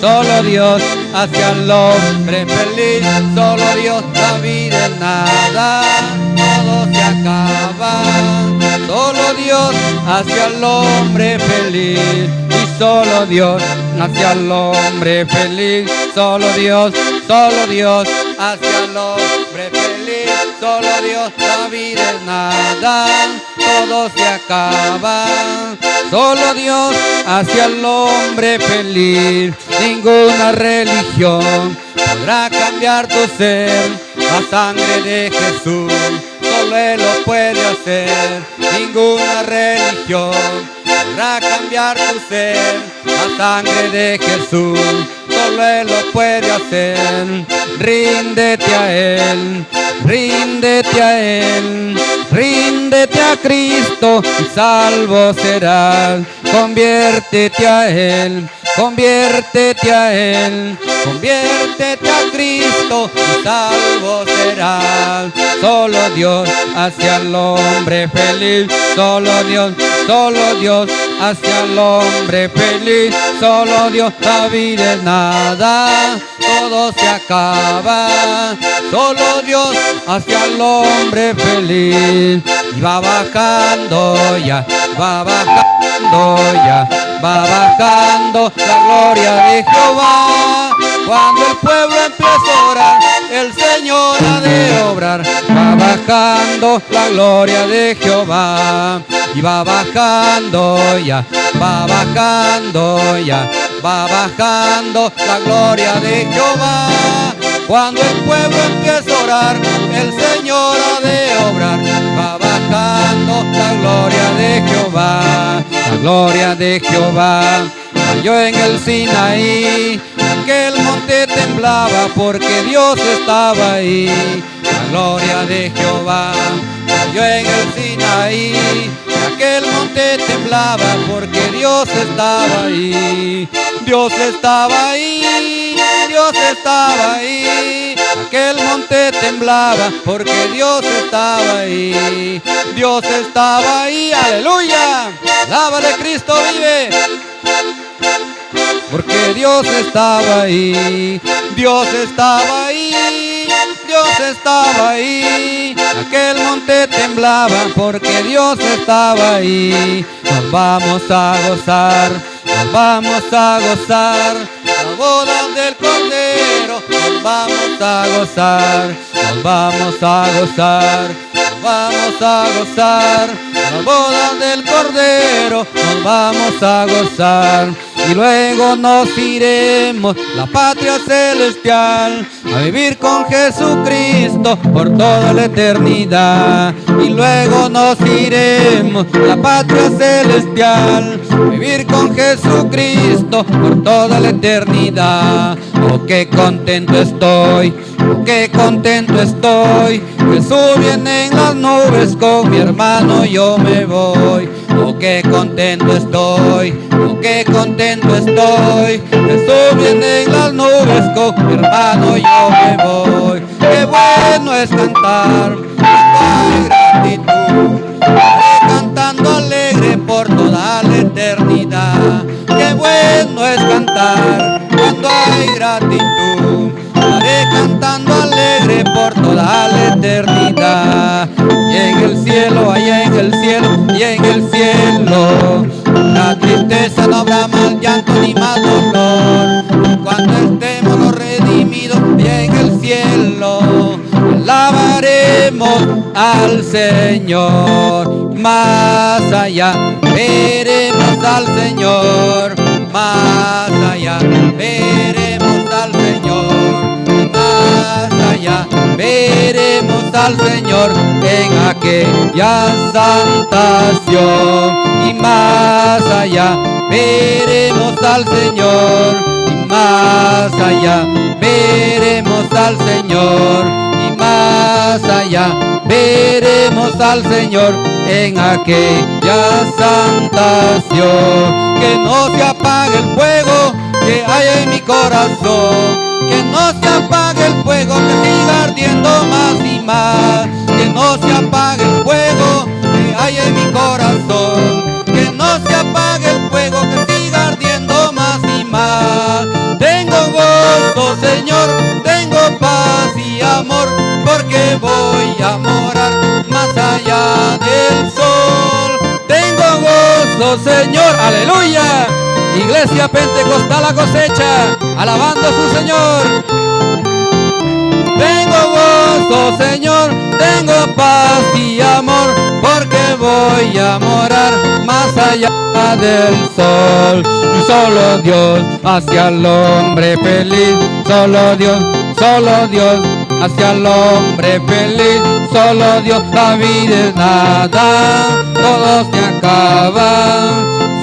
solo Dios hace al hombre feliz, solo Dios da vida en nada, todo se acaba, solo Dios hace al hombre feliz y solo Dios hace al hombre feliz, solo Dios, solo Dios hace al hombre feliz, solo Dios da vida en nada, todo se acaba, solo Dios hace al hombre feliz, ninguna religión podrá cambiar tu ser, la sangre de Jesús, solo Él lo puede hacer, ninguna religión podrá cambiar tu ser, la sangre de Jesús, solo Él lo puede hacer, ríndete a Él, ríndete a Él, ríndete a Cristo y salvo serás, conviértete a Él, conviértete a Él, conviértete a Cristo y salvo serás. Solo Dios hace al hombre feliz, solo Dios, solo Dios hace al hombre feliz, solo Dios la vida es nada, todo se acaba, solo Dios hace al hombre feliz y va bajando ya, va bajando ya, va bajando la gloria de Jehová. Cuando el pueblo empieza a orar, el Señor ha de obrar. Va bajando la gloria de Jehová. Y va bajando ya, va bajando ya, va bajando la gloria de Jehová. Cuando el pueblo empieza a orar, el Señor ha de obrar. Va bajando la gloria de Jehová, la gloria de Jehová. Cayó en el Sinaí, aquel monte temblaba porque Dios estaba ahí. La gloria de Jehová cayó en el Sinaí, aquel monte temblaba porque Dios estaba ahí. Dios estaba ahí, Dios estaba ahí. Aquel monte temblaba porque Dios estaba ahí. Dios estaba ahí, aleluya. De Cristo vive. Porque Dios estaba ahí, Dios estaba ahí, Dios estaba ahí. Aquel monte temblaba porque Dios estaba ahí. Nos vamos a gozar, nos vamos a gozar. La boda del Cordero, nos vamos a gozar, nos vamos a gozar, nos vamos a gozar. La boda del Cordero, nos vamos a gozar y luego nos iremos la patria celestial a vivir con Jesucristo por toda la eternidad. Y luego nos iremos la patria celestial a vivir con Jesucristo por toda la eternidad. Oh qué contento estoy oh qué contento estoy Jesús viene en las nubes con mi hermano yo me voy. Oh qué contento estoy qué contento estoy. Jesús viene en las nubes con mi hermano yo me voy. Qué bueno es cantar. Hay gratitud. Cantando alegre por toda la eternidad. Qué bueno es cantar cuando hay gratitud. Estaré cantando alegre por toda la eternidad. Y en el cielo, allá en el cielo, cuando estemos los redimidos y en el cielo. Alabaremos al Señor. Más allá veremos al Señor. Más allá veremos al Señor. Más allá veremos al Señor en aquella santación. Y más allá veremos al Señor más allá. Veremos al Señor y más allá. Veremos al Señor en aquella santación que no se apague el fuego que hay en mi corazón. Que no se apague el fuego, que siga ardiendo más voy a morar más allá del sol. Tengo gozo, Señor, aleluya. Iglesia Pentecostal la cosecha, alabando a su Señor. Tengo gozo, Señor, tengo paz y amor, porque voy a morar más allá del sol. Solo Dios hacia el hombre feliz, solo Dios, solo Dios hacia el hombre feliz, solo Dios, la vida es nada, todo se acaba,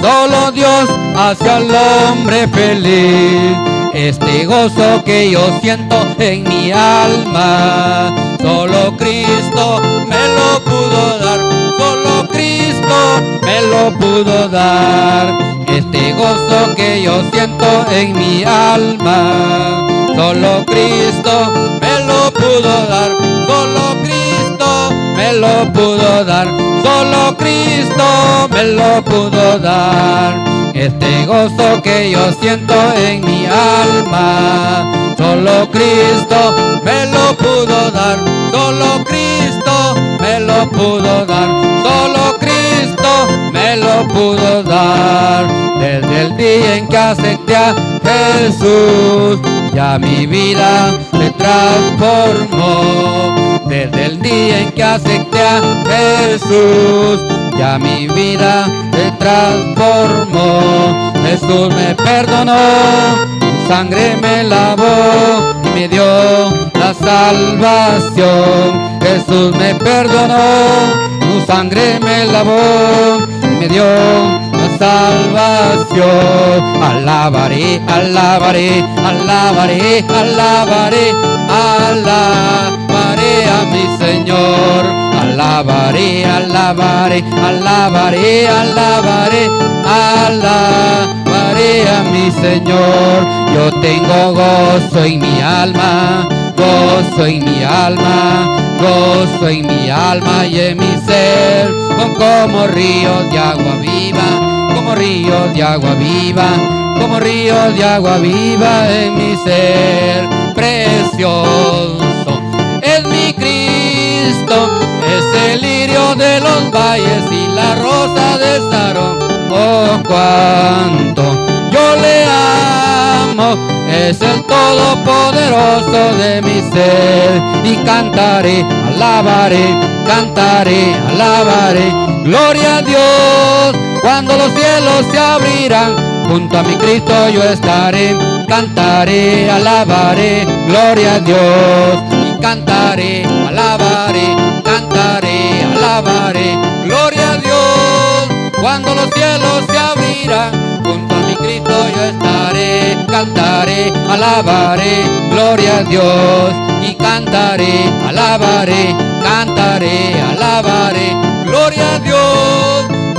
solo Dios hacia el hombre feliz. Este gozo que yo siento en mi alma, solo Cristo me lo pudo dar, solo Cristo me lo pudo dar. Este gozo que yo siento en mi alma, solo Cristo solo Cristo me lo pudo dar, solo Cristo me lo pudo dar. Este gozo que yo siento en mi alma, solo Cristo me lo pudo dar, solo Cristo me lo pudo dar, solo Cristo me lo pudo dar. Desde el día en que acepté a Jesús, ya mi vida transformó. Desde el día en que acepté a Jesús, ya mi vida se transformó. Jesús me perdonó, su sangre me lavó y me dio la salvación. Jesús me perdonó, su sangre me lavó y me dio salvación. Alabaré, alabaré, alabaré, alabaré, alabaré a mi Señor. Alabaré, alabaré, alabaré, alabaré, alabaré a mi Señor. Yo tengo gozo en mi alma, gozo en mi alma, gozo en mi alma y en mi ser. Son como ríos de agua viva, como ríos de agua viva, como ríos de agua viva en mi ser. Precioso es mi Cristo, es el lirio de los valles y la rosa de Sarón. Oh, cuánto yo le amo, es el todopoderoso de mi ser. Y cantaré, alabaré, cantaré, alabaré. Gloria a Dios, cuando los cielos se abrirán, junto a mi Cristo yo estaré. Cantaré, alabaré, gloria a Dios. Y cantaré, alabaré, cantaré, alabaré, gloria a Dios. Cuando los cielos se abrirán, junto a mi Cristo yo estaré. Cantaré, alabaré, gloria a Dios. Y cantaré, alabaré, cantaré, alabaré, gloria a Dios.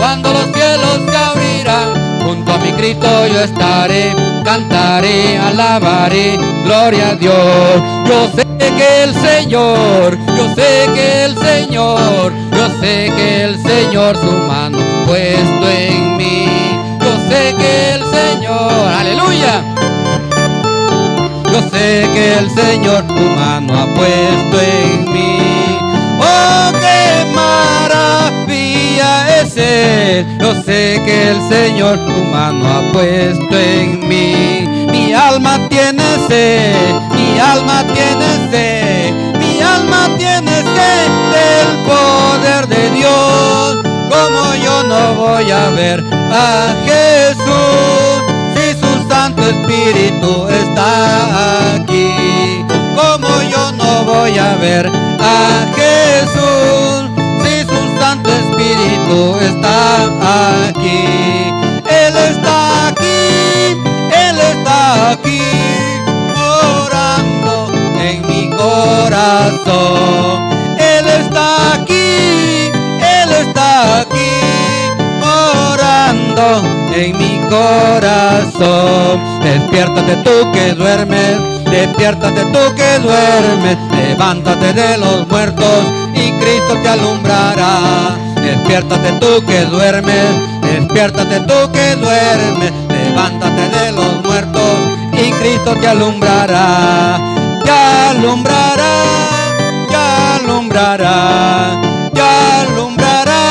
Cuando los cielos se abrirán, junto a mi Cristo yo estaré. Cantaré, alabaré, gloria a Dios. Yo sé que el Señor, yo sé que el Señor, yo sé que el Señor su mano puesto en mí. Yo sé que el Señor, aleluya. Yo sé que el Señor tu mano ha puesto en mí. Yo sé que el Señor tu mano ha puesto en mí. Mi alma tiene sed, mi alma tiene sed, mi alma tiene sed del poder de Dios. Como yo no voy a ver a Jesús si su Santo Espíritu está aquí. Como yo no voy a ver a Jesús mi corazón. Despiértate tú que duermes, despiértate tú que duermes, levántate de los muertos y Cristo te alumbrará. Despiértate tú que duermes, despiértate tú que duermes, levántate de los muertos y Cristo te alumbrará, te alumbrará, te alumbrará. alumbrará, te alumbrará,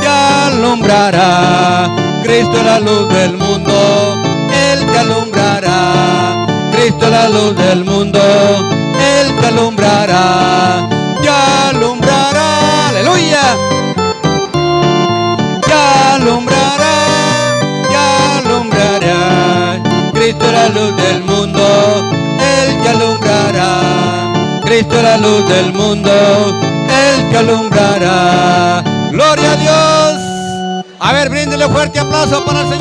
te alumbrará. Cristo la luz del mundo, Él te alumbrará. Cristo la luz del mundo, Él te alumbrará, te alumbrará. Aleluya. Te alumbrará, te alumbrará. Cristo la luz del mundo, Él te alumbrará. Cristo la luz del mundo, Él te alumbrará. Gloria a Dios. A ver, fuerte aplauso para el Señor.